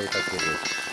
りか。